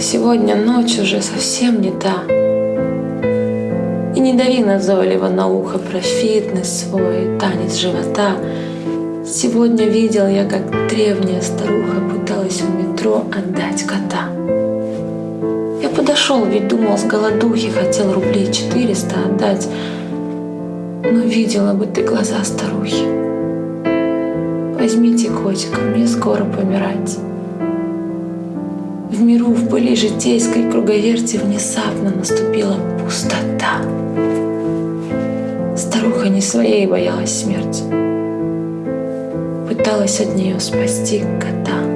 Сегодня ночь уже совсем не та. И не дави назойливо на ухо про фитнес свой, танец живота. Сегодня видел я, как древняя старуха пыталась в метро отдать кота. Я подошел, ведь думал с голодухи, хотел рублей 400 отдать. Но видела бы ты глаза старухи. Возьмите котика, мне скоро помирать. В миру, в пыли житейской круговерти внезапно наступила пустота. Старуха не своей боялась смерти. Пыталась от нее спасти кота.